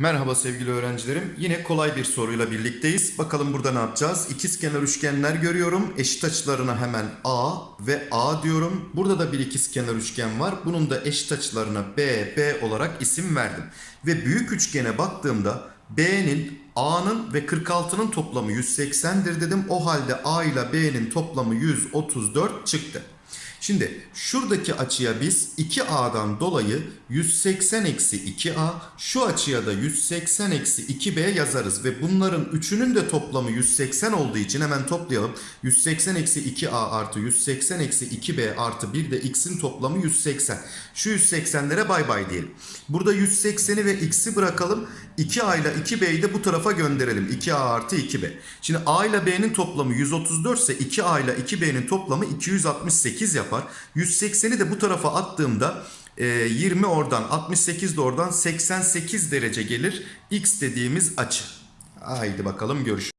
Merhaba sevgili öğrencilerim. Yine kolay bir soruyla birlikteyiz. Bakalım burada ne yapacağız? İkizkenar üçgenler görüyorum. Eşit açılarına hemen A ve A diyorum. Burada da bir ikizkenar üçgen var. Bunun da eşit açılarına B, B olarak isim verdim. Ve büyük üçgene baktığımda B'nin, A'nın ve 46'nın toplamı 180'dir dedim. O halde A ile B'nin toplamı 134 çıktı. Şimdi şuradaki açıya biz 2A'dan dolayı 180 eksi 2A, şu açıya da 180 eksi 2B yazarız. Ve bunların üçünün de toplamı 180 olduğu için hemen toplayalım. 180 eksi 2A artı 180 eksi 2B artı 1 de X'in toplamı 180. Şu 180'lere bay bay diyelim. Burada 180'i ve X'i bırakalım. 2A ile 2B'yi de bu tarafa gönderelim. 2A artı 2B. Şimdi A ile B'nin toplamı 134 ise 2A ile 2B'nin toplamı 268 yapar. 180'i de bu tarafa attığımda e, 20 oradan 68 de oradan 88 derece gelir. X dediğimiz açı. Haydi bakalım görüşürüz.